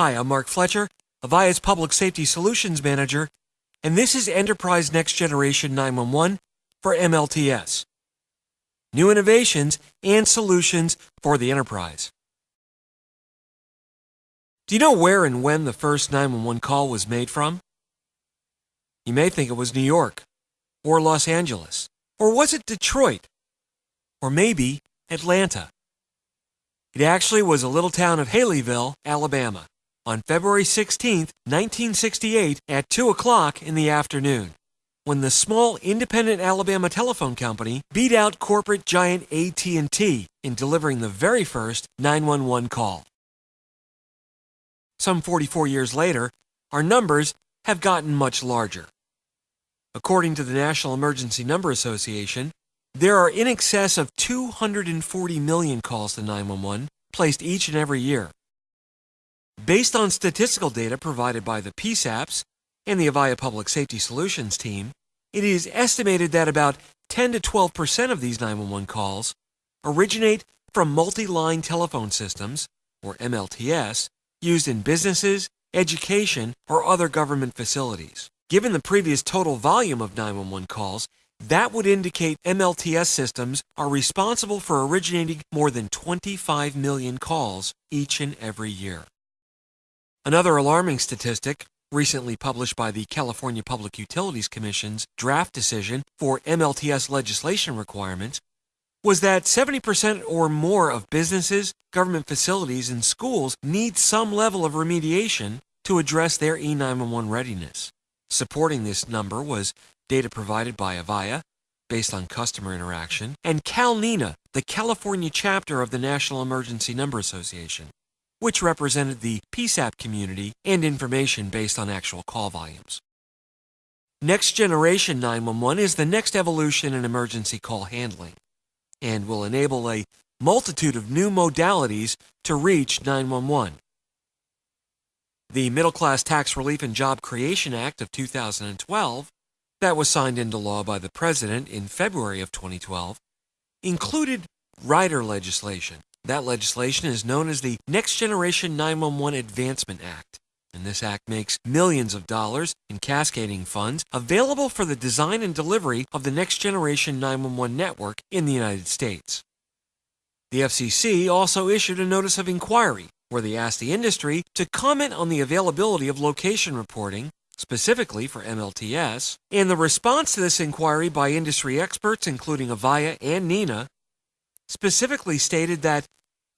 Hi, I'm Mark Fletcher, Avaya's Public Safety Solutions Manager, and this is Enterprise Next Generation 911 for MLTS. New innovations and solutions for the enterprise. Do you know where and when the first 911 call was made from? You may think it was New York, or Los Angeles, or was it Detroit, or maybe Atlanta? It actually was a little town of Haleyville, Alabama on February 16, 1968 at 2 o'clock in the afternoon, when the small independent Alabama telephone company beat out corporate giant AT&T in delivering the very first 911 call. Some 44 years later, our numbers have gotten much larger. According to the National Emergency Number Association, there are in excess of 240 million calls to 911 placed each and every year. Based on statistical data provided by the PSAPs and the Avaya Public Safety Solutions team, it is estimated that about 10 to 12 percent of these 911 calls originate from multi-line telephone systems, or MLTS, used in businesses, education, or other government facilities. Given the previous total volume of 911 calls, that would indicate MLTS systems are responsible for originating more than 25 million calls each and every year. Another alarming statistic, recently published by the California Public Utilities Commission's draft decision for MLTS legislation requirements, was that 70% or more of businesses, government facilities, and schools need some level of remediation to address their E911 readiness. Supporting this number was data provided by Avaya, based on customer interaction, and CalNENA, the California chapter of the National Emergency Number Association which represented the PSAP community and information based on actual call volumes. Next Generation 911 is the next evolution in emergency call handling and will enable a multitude of new modalities to reach 911. The Middle Class Tax Relief and Job Creation Act of 2012, that was signed into law by the President in February of 2012, included rider legislation that legislation is known as the Next Generation 911 Advancement Act, and this act makes millions of dollars in cascading funds available for the design and delivery of the Next Generation 911 network in the United States. The FCC also issued a notice of inquiry where they asked the industry to comment on the availability of location reporting, specifically for MLTS, and the response to this inquiry by industry experts, including Avaya and NENA, specifically stated that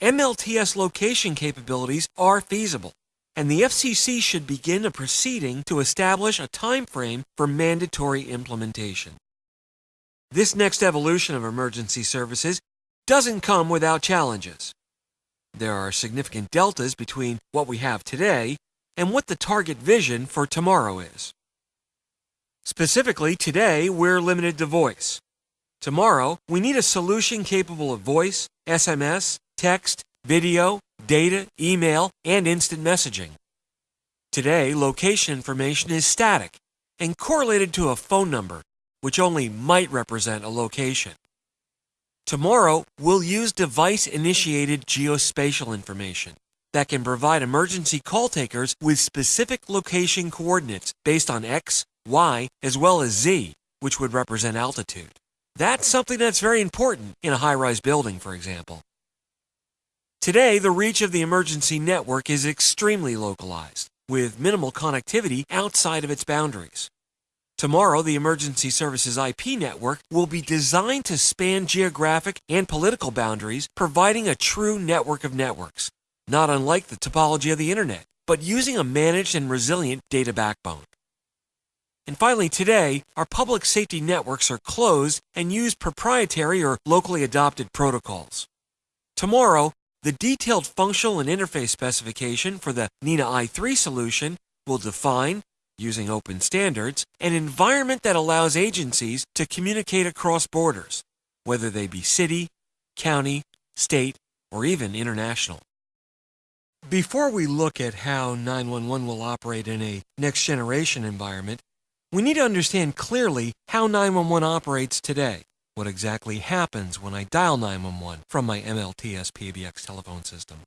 MLTS location capabilities are feasible, and the FCC should begin a proceeding to establish a time frame for mandatory implementation. This next evolution of emergency services doesn't come without challenges. There are significant deltas between what we have today and what the target vision for tomorrow is. Specifically, today we're limited to voice. Tomorrow, we need a solution capable of voice, SMS, text, video, data, email, and instant messaging. Today, location information is static and correlated to a phone number, which only might represent a location. Tomorrow, we'll use device-initiated geospatial information that can provide emergency call takers with specific location coordinates based on X, Y, as well as Z, which would represent altitude. That's something that's very important in a high-rise building, for example. Today, the reach of the emergency network is extremely localized, with minimal connectivity outside of its boundaries. Tomorrow, the Emergency Services IP network will be designed to span geographic and political boundaries, providing a true network of networks, not unlike the topology of the Internet, but using a managed and resilient data backbone. And finally, today, our public safety networks are closed and use proprietary or locally adopted protocols. Tomorrow, the detailed functional and interface specification for the NENA i3 solution will define, using open standards, an environment that allows agencies to communicate across borders, whether they be city, county, state, or even international. Before we look at how 911 will operate in a next generation environment, we need to understand clearly how 911 operates today. What exactly happens when I dial 911 from my MLTS PBX telephone system?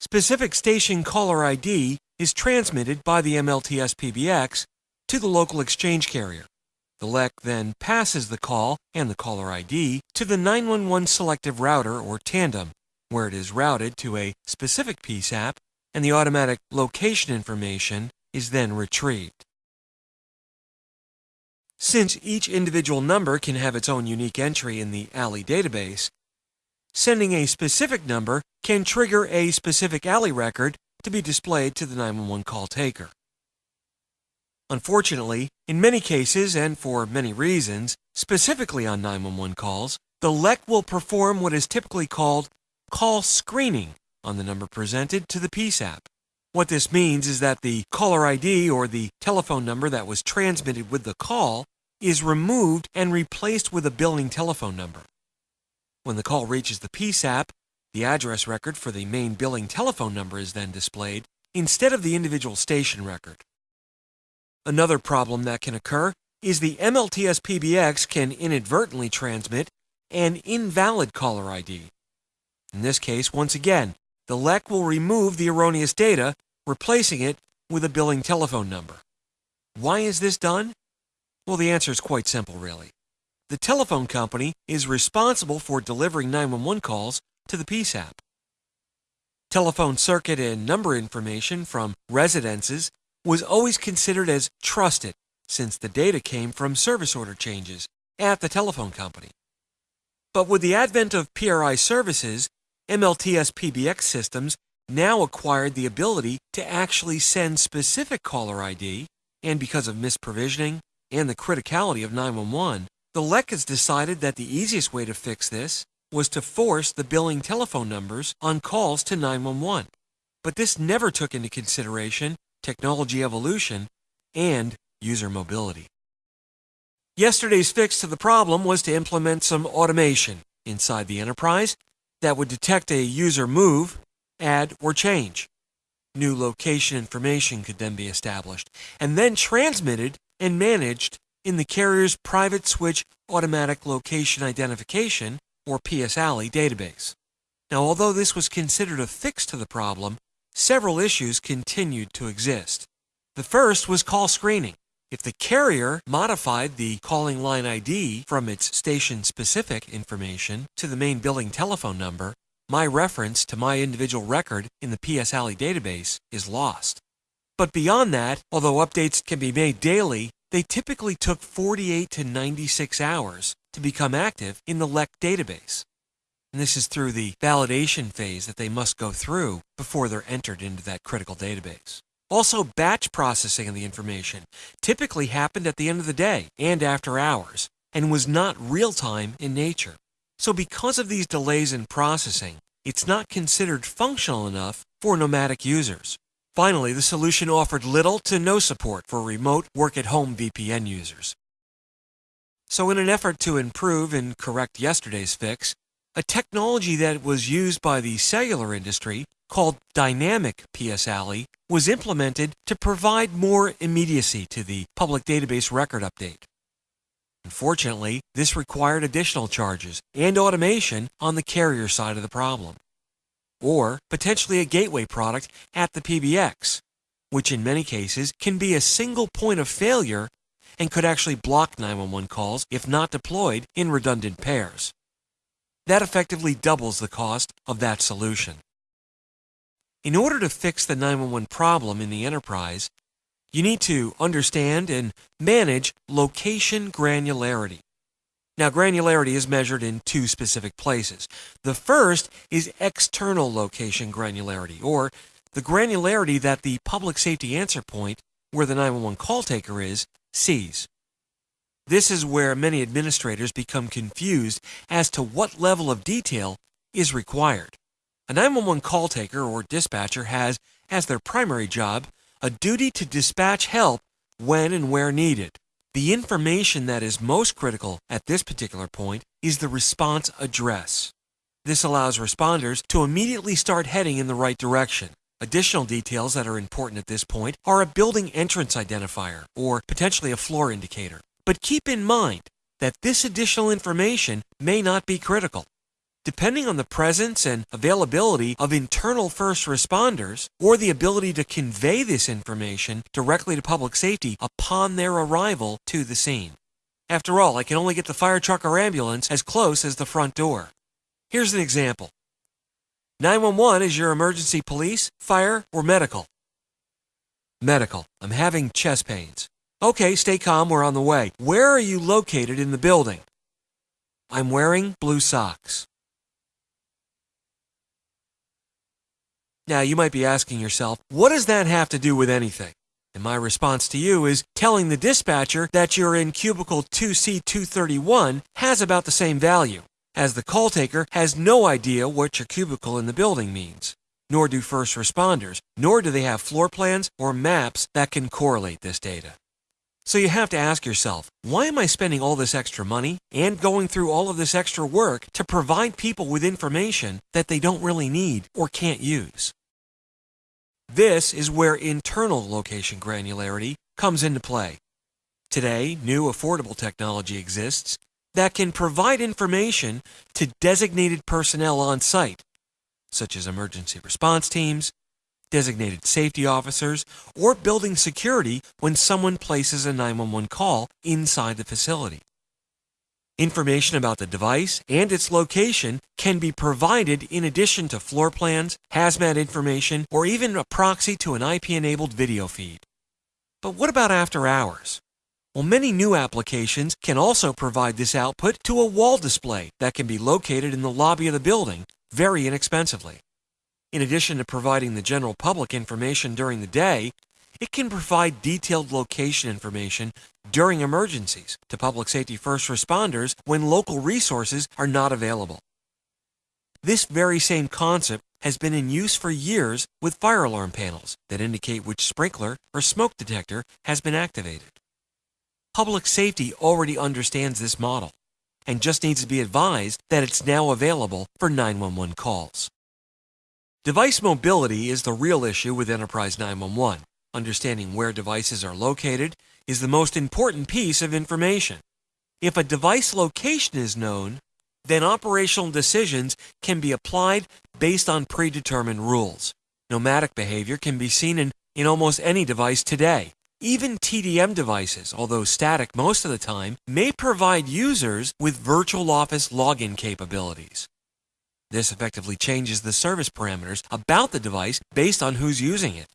specific station caller ID is transmitted by the MLTS PBX to the local exchange carrier. The LEC then passes the call and the caller ID to the 911 selective router or tandem, where it is routed to a specific PSAP and the automatic location information is then retrieved. Since each individual number can have its own unique entry in the ALI database, sending a specific number can trigger a specific ALI record to be displayed to the 911 call taker. Unfortunately, in many cases and for many reasons, specifically on 911 calls, the LEC will perform what is typically called call screening on the number presented to the PSAP. What this means is that the caller ID or the telephone number that was transmitted with the call is removed and replaced with a billing telephone number. When the call reaches the PSAP, the address record for the main billing telephone number is then displayed instead of the individual station record. Another problem that can occur is the MLTS PBX can inadvertently transmit an invalid caller ID. In this case, once again, the LEC will remove the erroneous data, replacing it with a billing telephone number. Why is this done? Well, the answer is quite simple, really. The telephone company is responsible for delivering 911 calls to the PSAP. Telephone circuit and number information from residences was always considered as trusted since the data came from service order changes at the telephone company. But with the advent of PRI services, MLTS PBX systems now acquired the ability to actually send specific caller ID, and because of misprovisioning and the criticality of 911, the LEC has decided that the easiest way to fix this was to force the billing telephone numbers on calls to 911. But this never took into consideration technology evolution and user mobility. Yesterday's fix to the problem was to implement some automation inside the enterprise that would detect a user move, add, or change. New location information could then be established and then transmitted and managed in the carrier's private switch automatic location identification or PSALI database. Now, although this was considered a fix to the problem, several issues continued to exist. The first was call screening. If the carrier modified the calling line ID from its station specific information to the main billing telephone number, my reference to my individual record in the PSALI database is lost. But beyond that, although updates can be made daily, they typically took 48 to 96 hours to become active in the LEC database. And this is through the validation phase that they must go through before they're entered into that critical database. Also, batch processing of the information typically happened at the end of the day and after hours, and was not real time in nature. So, because of these delays in processing, it's not considered functional enough for nomadic users. Finally, the solution offered little to no support for remote work at home VPN users. So, in an effort to improve and correct yesterday's fix, a technology that was used by the cellular industry called Dynamic PSALI was implemented to provide more immediacy to the public database record update. Unfortunately, this required additional charges and automation on the carrier side of the problem, or potentially a gateway product at the PBX, which in many cases can be a single point of failure and could actually block 911 calls if not deployed in redundant pairs. That effectively doubles the cost of that solution. In order to fix the 911 problem in the enterprise, you need to understand and manage location granularity. Now, granularity is measured in two specific places. The first is external location granularity, or the granularity that the public safety answer point, where the 911 call taker is, sees. This is where many administrators become confused as to what level of detail is required. A 911 call taker or dispatcher has, as their primary job, a duty to dispatch help when and where needed. The information that is most critical at this particular point is the response address. This allows responders to immediately start heading in the right direction. Additional details that are important at this point are a building entrance identifier or potentially a floor indicator. But keep in mind that this additional information may not be critical. Depending on the presence and availability of internal first responders or the ability to convey this information directly to public safety upon their arrival to the scene. After all, I can only get the fire truck or ambulance as close as the front door. Here's an example 911 is your emergency police, fire, or medical. Medical. I'm having chest pains. Okay, stay calm, we're on the way. Where are you located in the building? I'm wearing blue socks. Now, you might be asking yourself, what does that have to do with anything? And my response to you is telling the dispatcher that you're in cubicle 2C231 has about the same value, as the call taker has no idea what your cubicle in the building means. Nor do first responders, nor do they have floor plans or maps that can correlate this data. So you have to ask yourself, why am I spending all this extra money and going through all of this extra work to provide people with information that they don't really need or can't use? This is where internal location granularity comes into play. Today, new affordable technology exists that can provide information to designated personnel on site, such as emergency response teams, designated safety officers, or building security when someone places a 911 call inside the facility. Information about the device and its location can be provided in addition to floor plans, hazmat information, or even a proxy to an IP enabled video feed. But what about after hours? Well, many new applications can also provide this output to a wall display that can be located in the lobby of the building very inexpensively. In addition to providing the general public information during the day, it can provide detailed location information during emergencies to public safety first responders when local resources are not available. This very same concept has been in use for years with fire alarm panels that indicate which sprinkler or smoke detector has been activated. Public safety already understands this model and just needs to be advised that it's now available for 911 calls. Device mobility is the real issue with Enterprise 911. Understanding where devices are located is the most important piece of information. If a device location is known, then operational decisions can be applied based on predetermined rules. Nomadic behavior can be seen in, in almost any device today. Even TDM devices, although static most of the time, may provide users with virtual office login capabilities. This effectively changes the service parameters about the device based on who's using it.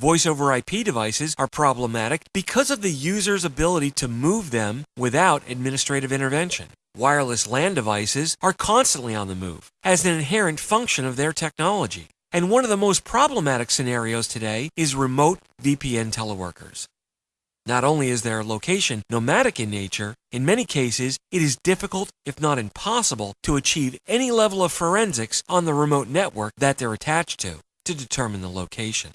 Voice over IP devices are problematic because of the user's ability to move them without administrative intervention. Wireless LAN devices are constantly on the move as an inherent function of their technology. And one of the most problematic scenarios today is remote VPN teleworkers. Not only is their location nomadic in nature, in many cases it is difficult, if not impossible, to achieve any level of forensics on the remote network that they're attached to to determine the location.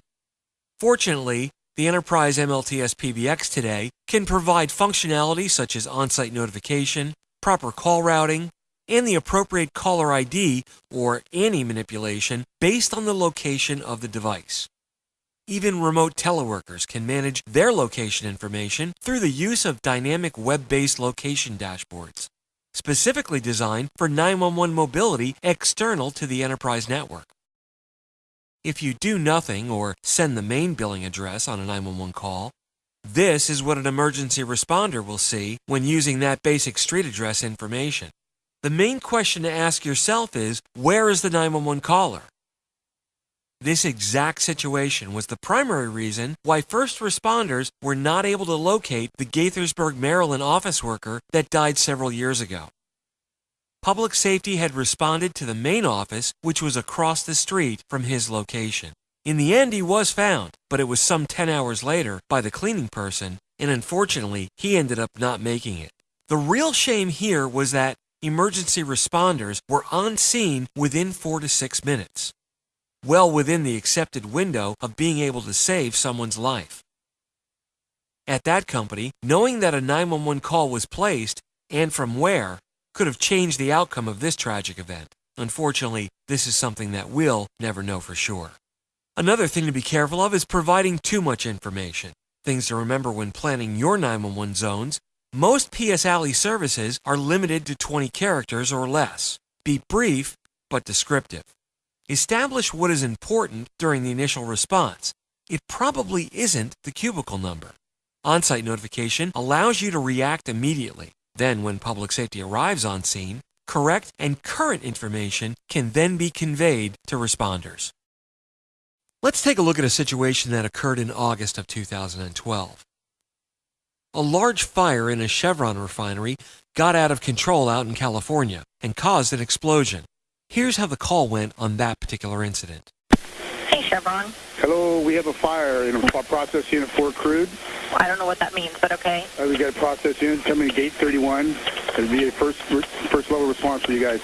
Fortunately, the Enterprise MLTS PBX today can provide functionality such as on-site notification, proper call routing, and the appropriate caller ID or ANI manipulation based on the location of the device. Even remote teleworkers can manage their location information through the use of dynamic web-based location dashboards, specifically designed for 911 mobility external to the enterprise network. If you do nothing or send the main billing address on a 911 call, this is what an emergency responder will see when using that basic street address information. The main question to ask yourself is, where is the 911 caller? This exact situation was the primary reason why first responders were not able to locate the Gaithersburg, Maryland office worker that died several years ago. Public Safety had responded to the main office, which was across the street from his location. In the end, he was found, but it was some 10 hours later by the cleaning person, and unfortunately, he ended up not making it. The real shame here was that emergency responders were on scene within four to six minutes, well within the accepted window of being able to save someone's life. At that company, knowing that a 911 call was placed and from where could have changed the outcome of this tragic event. Unfortunately, this is something that we'll never know for sure. Another thing to be careful of is providing too much information. Things to remember when planning your 911 zones. Most PS ALI services are limited to 20 characters or less. Be brief, but descriptive. Establish what is important during the initial response. It probably isn't the cubicle number. On-site notification allows you to react immediately. Then, when public safety arrives on scene, correct and current information can then be conveyed to responders. Let's take a look at a situation that occurred in August of 2012. A large fire in a Chevron refinery got out of control out in California and caused an explosion. Here's how the call went on that particular incident. Hey, Chevron. Hello, we have a fire in a process unit for crude. I don't know what that means, but okay. Uh, we got a process unit coming to gate 31. It'll be a first first level response for you guys.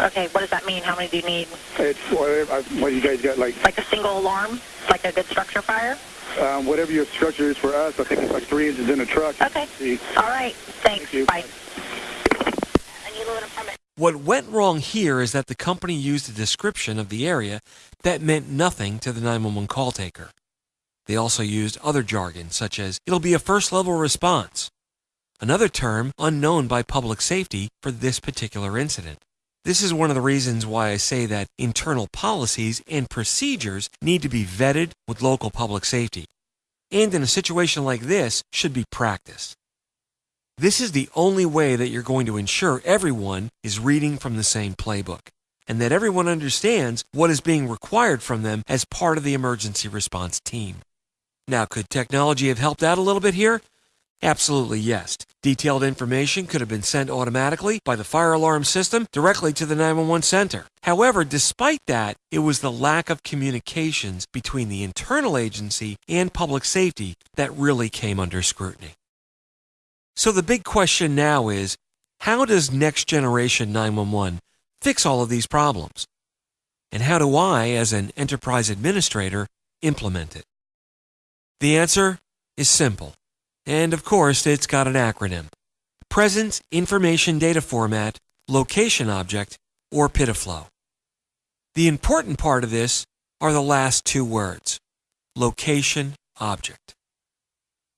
Okay, what does that mean? How many do you need? It's whatever, uh, what you guys got, like Like a single alarm? Like a good structure fire? um, whatever your structure is for us. I think it's like three inches in a truck. Okay. All right. Thanks. Thank you. Bye. I need a little permit. What went wrong here is that the company used a description of the area that meant nothing to the 911 call taker. They also used other jargon, such as, it'll be a first level response, another term unknown by public safety for this particular incident. This is one of the reasons why I say that internal policies and procedures need to be vetted with local public safety, and in a situation like this, should be practiced. This is the only way that you're going to ensure everyone is reading from the same playbook and that everyone understands what is being required from them as part of the emergency response team. Now, could technology have helped out a little bit here? Absolutely yes. Detailed information could have been sent automatically by the fire alarm system directly to the 911 center. However, despite that, it was the lack of communications between the internal agency and public safety that really came under scrutiny. So the big question now is how does next generation 911 fix all of these problems? And how do I, as an enterprise administrator, implement it? The answer is simple. And of course, it's got an acronym Presence Information Data Format, Location Object, or PIDFLO. The important part of this are the last two words Location Object.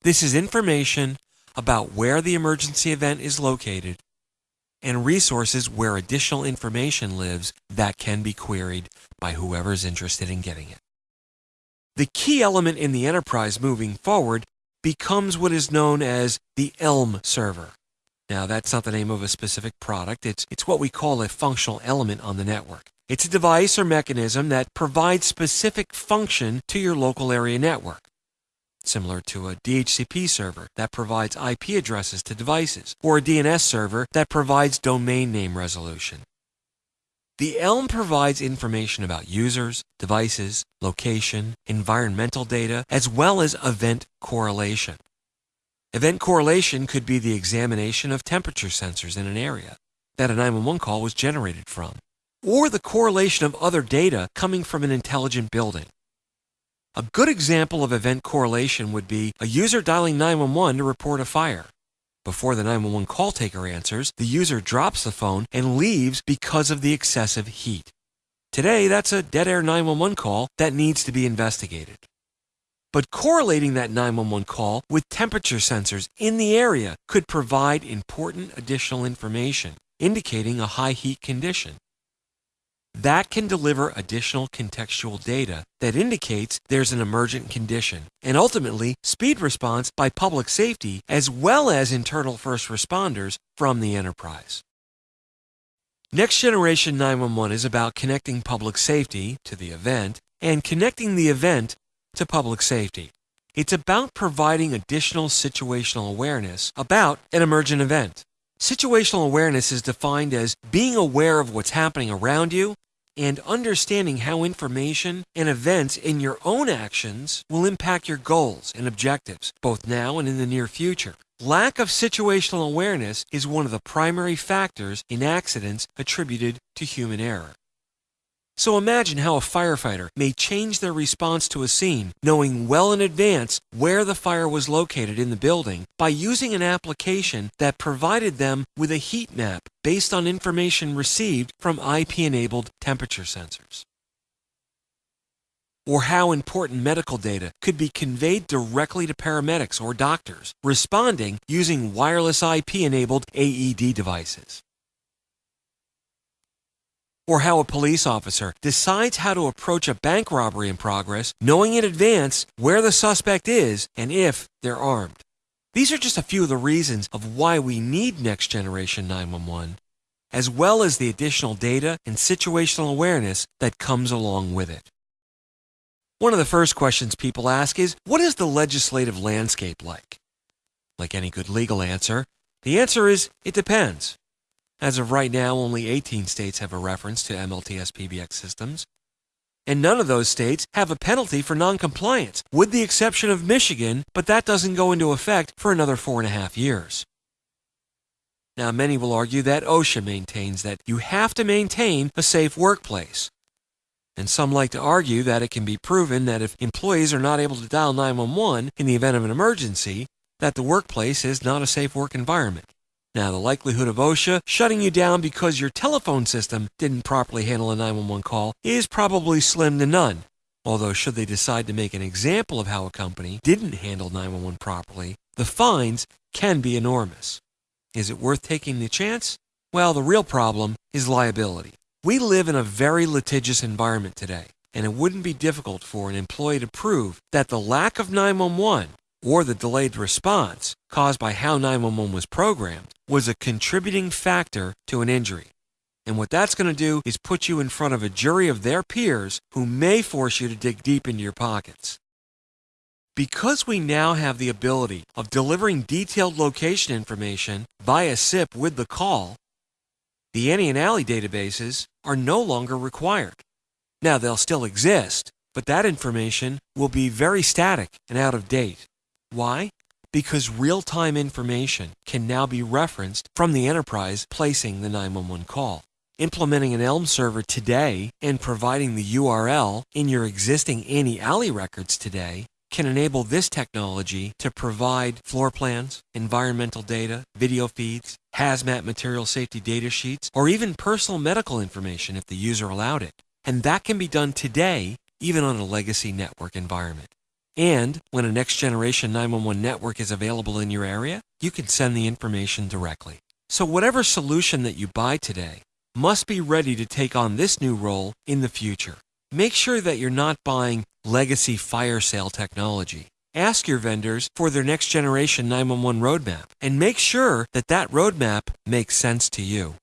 This is information about where the emergency event is located and resources where additional information lives that can be queried by whoever's interested in getting it. The key element in the enterprise moving forward becomes what is known as the ELM server. Now, that's not the name of a specific product, it's, it's what we call a functional element on the network. It's a device or mechanism that provides specific function to your local area network similar to a DHCP server that provides IP addresses to devices, or a DNS server that provides domain name resolution. The ELM provides information about users, devices, location, environmental data, as well as event correlation. Event correlation could be the examination of temperature sensors in an area that a 911 call was generated from, or the correlation of other data coming from an intelligent building. A good example of event correlation would be a user dialing 911 to report a fire. Before the 911 call taker answers, the user drops the phone and leaves because of the excessive heat. Today, that's a dead air 911 call that needs to be investigated. But correlating that 911 call with temperature sensors in the area could provide important additional information indicating a high heat condition that can deliver additional contextual data that indicates there's an emergent condition, and ultimately speed response by public safety as well as internal first responders from the enterprise. Next Generation 911 is about connecting public safety to the event and connecting the event to public safety. It's about providing additional situational awareness about an emergent event. Situational awareness is defined as being aware of what's happening around you and understanding how information and events in your own actions will impact your goals and objectives, both now and in the near future. Lack of situational awareness is one of the primary factors in accidents attributed to human error. So imagine how a firefighter may change their response to a scene knowing well in advance where the fire was located in the building by using an application that provided them with a heat map based on information received from IP-enabled temperature sensors. Or how important medical data could be conveyed directly to paramedics or doctors responding using wireless IP-enabled AED devices. Or how a police officer decides how to approach a bank robbery in progress, knowing in advance where the suspect is and if they're armed. These are just a few of the reasons of why we need Next Generation 911, as well as the additional data and situational awareness that comes along with it. One of the first questions people ask is What is the legislative landscape like? Like any good legal answer, the answer is it depends. As of right now, only 18 states have a reference to MLTS PBX systems. And none of those states have a penalty for noncompliance, with the exception of Michigan, but that doesn't go into effect for another four and a half years. Now, many will argue that OSHA maintains that you have to maintain a safe workplace. And some like to argue that it can be proven that if employees are not able to dial 911 in the event of an emergency, that the workplace is not a safe work environment. Now, the likelihood of OSHA shutting you down because your telephone system didn't properly handle a 911 call is probably slim to none. Although, should they decide to make an example of how a company didn't handle 911 properly, the fines can be enormous. Is it worth taking the chance? Well, the real problem is liability. We live in a very litigious environment today, and it wouldn't be difficult for an employee to prove that the lack of 911 or the delayed response caused by how 911 was programmed was a contributing factor to an injury. And what that's going to do is put you in front of a jury of their peers who may force you to dig deep into your pockets. Because we now have the ability of delivering detailed location information via SIP with the call, the ANI and ALI databases are no longer required. Now, they'll still exist, but that information will be very static and out of date. Why? Because real time information can now be referenced from the enterprise placing the 911 call. Implementing an ELM server today and providing the URL in your existing ANI ALI records today can enable this technology to provide floor plans, environmental data, video feeds, hazmat material safety data sheets, or even personal medical information if the user allowed it. And that can be done today, even on a legacy network environment. And when a next generation 911 network is available in your area, you can send the information directly. So, whatever solution that you buy today must be ready to take on this new role in the future. Make sure that you're not buying legacy fire sale technology. Ask your vendors for their next generation 911 roadmap and make sure that that roadmap makes sense to you.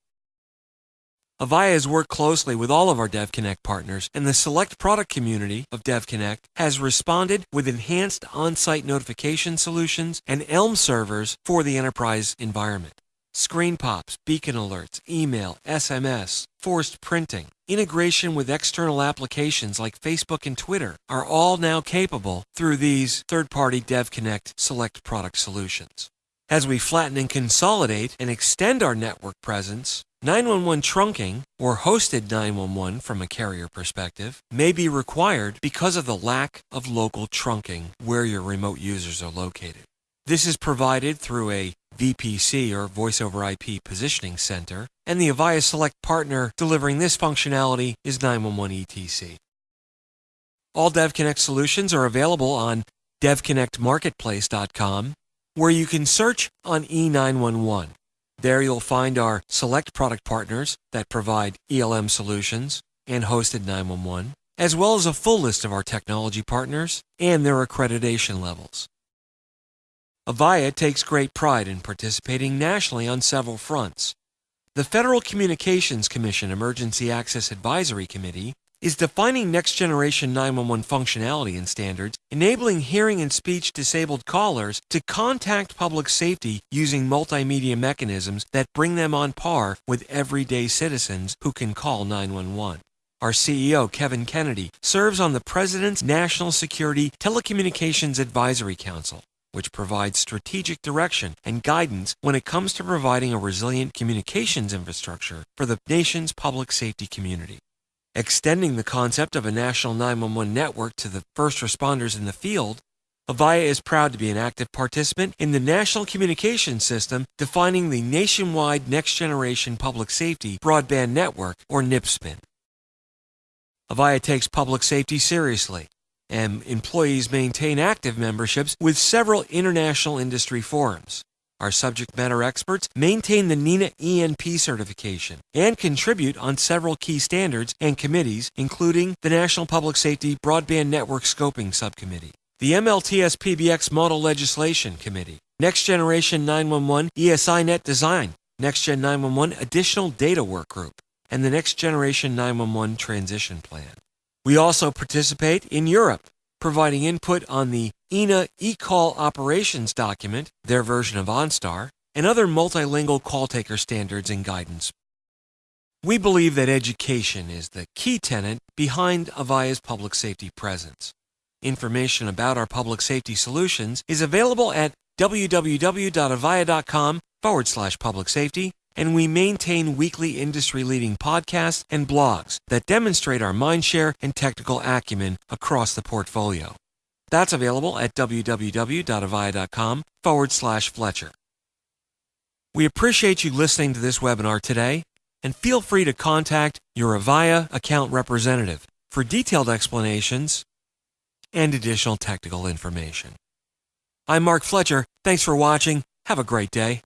Avaya has worked closely with all of our DevConnect partners, and the select product community of DevConnect has responded with enhanced on site notification solutions and ELM servers for the enterprise environment. Screen pops, beacon alerts, email, SMS, forced printing, integration with external applications like Facebook and Twitter are all now capable through these third party DevConnect select product solutions. As we flatten and consolidate and extend our network presence, 911 trunking, or hosted 911 from a carrier perspective, may be required because of the lack of local trunking where your remote users are located. This is provided through a VPC or Voice over IP Positioning Center, and the Avaya Select partner delivering this functionality is 911 ETC. All DevConnect solutions are available on devconnectmarketplace.com, where you can search on E911. There you'll find our select product partners that provide ELM solutions and hosted 911, as well as a full list of our technology partners and their accreditation levels. Avaya takes great pride in participating nationally on several fronts. The Federal Communications Commission Emergency Access Advisory Committee is defining next generation 911 functionality and standards, enabling hearing and speech disabled callers to contact public safety using multimedia mechanisms that bring them on par with everyday citizens who can call 911. Our CEO, Kevin Kennedy, serves on the President's National Security Telecommunications Advisory Council, which provides strategic direction and guidance when it comes to providing a resilient communications infrastructure for the nation's public safety community. Extending the concept of a national 911 network to the first responders in the field, Avaya is proud to be an active participant in the National communication System defining the nationwide next generation public safety broadband network, or NPSBN. Avaya takes public safety seriously, and employees maintain active memberships with several international industry forums. Our subject matter experts maintain the NENA ENP certification and contribute on several key standards and committees, including the National Public Safety Broadband Network Scoping Subcommittee, the MLTS PBX Model Legislation Committee, Next Generation 911 ESI Net Design, Next Gen 911 Additional Data Work Group, and the Next Generation 911 Transition Plan. We also participate in Europe, providing input on the EENA eCall Operations document, their version of OnStar, and other multilingual call taker standards and guidance. We believe that education is the key tenet behind Avaya's public safety presence. Information about our public safety solutions is available at www.avaya.com forward slash public safety, and we maintain weekly industry leading podcasts and blogs that demonstrate our mindshare and technical acumen across the portfolio. That's available at www.avaya.com forward slash Fletcher. We appreciate you listening to this webinar today, and feel free to contact your Avaya account representative for detailed explanations and additional technical information. I'm Mark Fletcher. Thanks for watching. Have a great day.